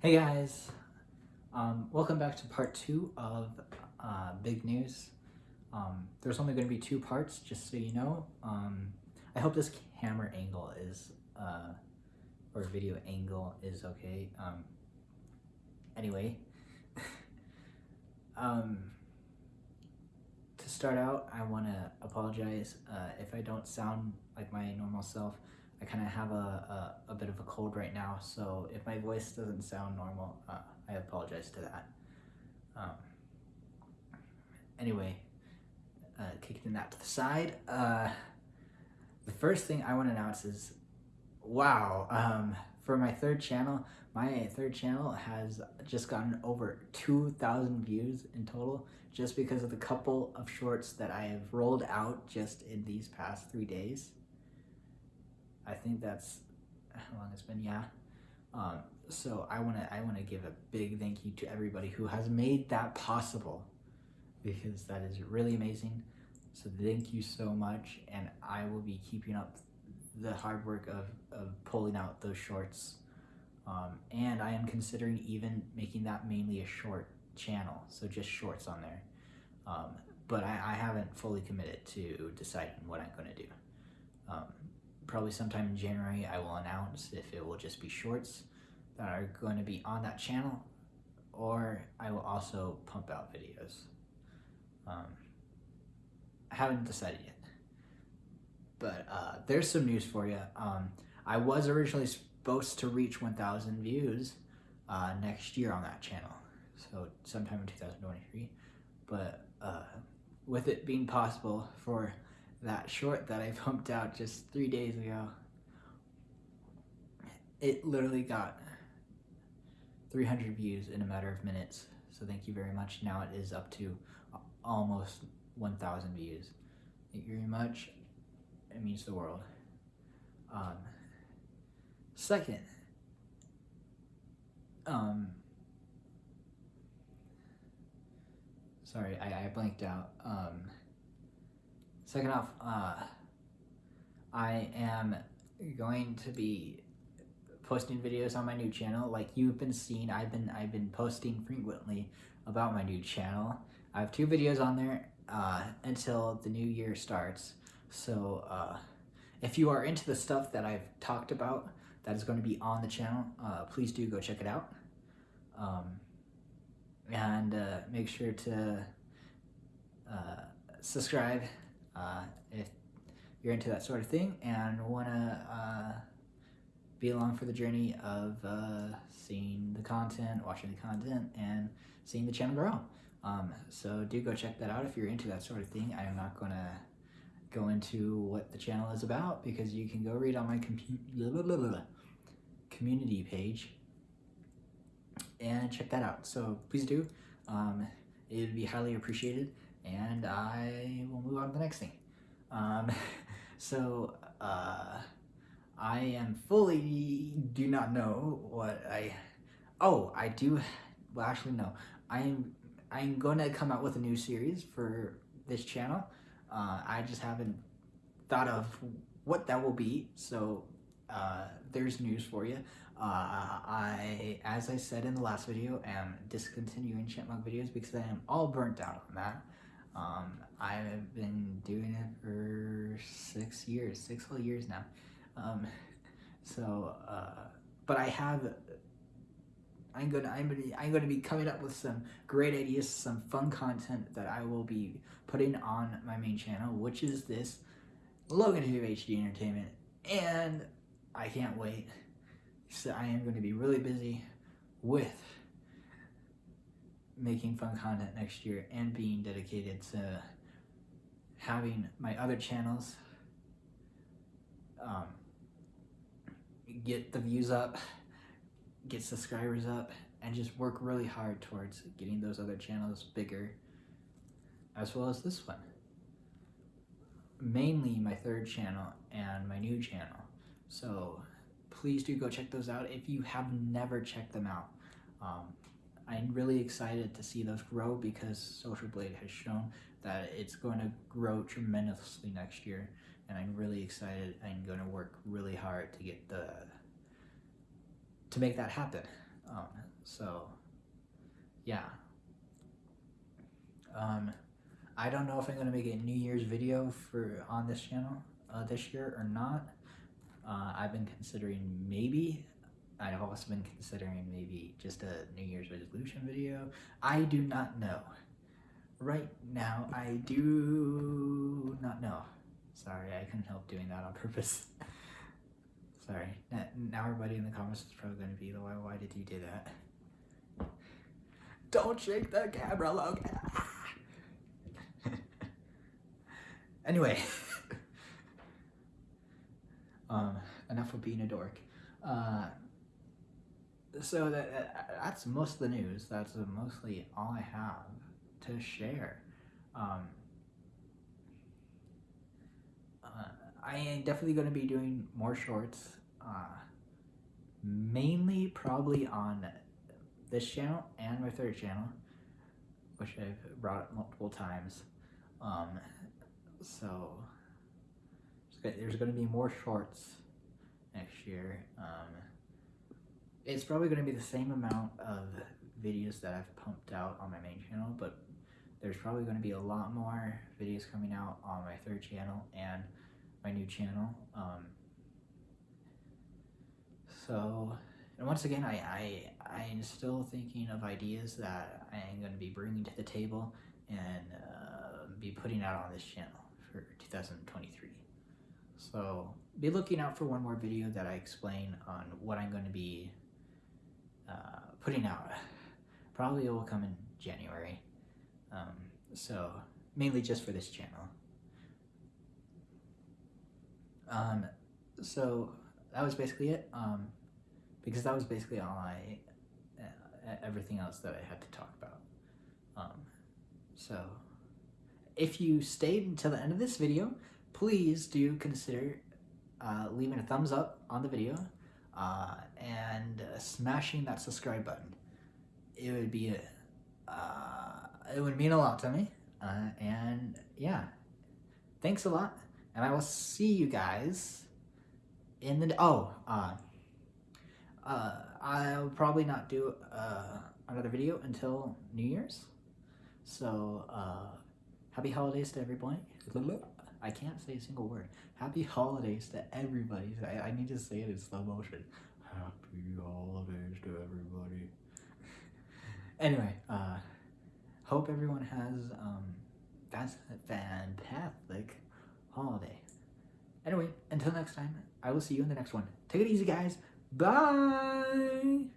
Hey guys, um, welcome back to part two of uh, big news. Um, there's only going to be two parts, just so you know. Um, I hope this camera angle is, uh, or video angle is okay. Um, anyway, um, to start out, I want to apologize uh, if I don't sound like my normal self. I kind of have a, a, a, bit of a cold right now, so if my voice doesn't sound normal, uh, I apologize to that. Um, anyway, uh, kicking that to the side, uh, the first thing I want to announce is, wow, um, for my third channel, my third channel has just gotten over 2,000 views in total just because of the couple of shorts that I have rolled out just in these past three days. I think that's how long it's been. Yeah. Um, so I want to I want to give a big thank you to everybody who has made that possible because that is really amazing. So thank you so much, and I will be keeping up the hard work of, of pulling out those shorts. Um, and I am considering even making that mainly a short channel, so just shorts on there. Um, but I, I, haven't fully committed to deciding what I'm going to do. Um, probably sometime in January, I will announce if it will just be shorts that are going to be on that channel, or I will also pump out videos. Um, I haven't decided yet. But uh, there's some news for you. Um, I was originally supposed to reach 1,000 views uh, next year on that channel, so sometime in 2023. But uh, with it being possible for that short that I pumped out just three days ago. It literally got 300 views in a matter of minutes. So thank you very much. Now it is up to almost 1,000 views. Thank you very much. It means the world. Um, second, um, sorry, I, I blanked out. Um, Second off, uh, I am going to be posting videos on my new channel. Like you've been seeing, I've been I've been posting frequently about my new channel. I have two videos on there uh, until the new year starts. So uh, if you are into the stuff that I've talked about that is going to be on the channel, uh, please do go check it out. Um, and uh, make sure to uh, subscribe uh, if you're into that sort of thing and want to uh, be along for the journey of uh, seeing the content, watching the content, and seeing the channel grow. Um, so do go check that out if you're into that sort of thing. I am not going to go into what the channel is about because you can go read on my community page and check that out. So please do. Um, it would be highly appreciated and I will move on to the next thing. Um, so, uh, I am fully do not know what I, oh, I do, well actually no, I am, I'm going to come out with a new series for this channel. Uh, I just haven't thought of what that will be, so uh, there's news for you. Uh, I, as I said in the last video, am discontinuing chipmunk videos because I am all burnt out on that. Um, I've been doing it for six years, six whole years now. Um, so, uh, but I have, I'm gonna, I'm gonna, I'm gonna be coming up with some great ideas, some fun content that I will be putting on my main channel, which is this Logan Tube HD Entertainment, and I can't wait. So I am going to be really busy with making fun content next year and being dedicated to having my other channels um, get the views up, get subscribers up, and just work really hard towards getting those other channels bigger, as well as this one. Mainly my third channel and my new channel. So please do go check those out if you have never checked them out. Um, I'm really excited to see those grow because Social Blade has shown that it's going to grow tremendously next year and I'm really excited I'm going to work really hard to get the to make that happen um, So, yeah. Um, I don't know if I'm gonna make a New Year's video for on this channel uh, this year or not. Uh, I've been considering maybe. I've also been considering maybe just a New Year's resolution video. I do not know. Right now, I do not know. Sorry, I couldn't help doing that on purpose. Sorry. Now, everybody in the comments is probably going to be, the why, why did you do that? Don't shake the camera, Logan. anyway. um, enough of being a dork. Uh, so that, that's most of the news. That's mostly all I have to share. Um, uh, I am definitely going to be doing more shorts, uh, mainly probably on this channel and my third channel, which I've brought up multiple times. Um, so there's going to be more shorts next year. Um, it's probably going to be the same amount of videos that I've pumped out on my main channel, but there's probably going to be a lot more videos coming out on my third channel and my new channel. Um, so, and once again, I, I, I'm still thinking of ideas that I am going to be bringing to the table and uh, be putting out on this channel for 2023. So, be looking out for one more video that I explain on what I'm going to be putting out. Probably it will come in January. Um, so mainly just for this channel. Um, so that was basically it. Um, because that was basically all I, uh, everything else that I had to talk about. Um, so if you stayed until the end of this video, please do consider uh, leaving a thumbs up on the video uh, and smashing that subscribe button. It would be uh, it would mean a lot to me. Uh, and yeah, thanks a lot. And I will see you guys in the, oh, uh, uh, I'll probably not do uh, another video until New Year's. So, uh, happy holidays to everybody. I can't say a single word. Happy holidays to everybody. I, I need to say it in slow motion. Happy holidays to everybody. anyway, uh, hope everyone has um, that's a fantastic holiday. Anyway, until next time, I will see you in the next one. Take it easy, guys. Bye.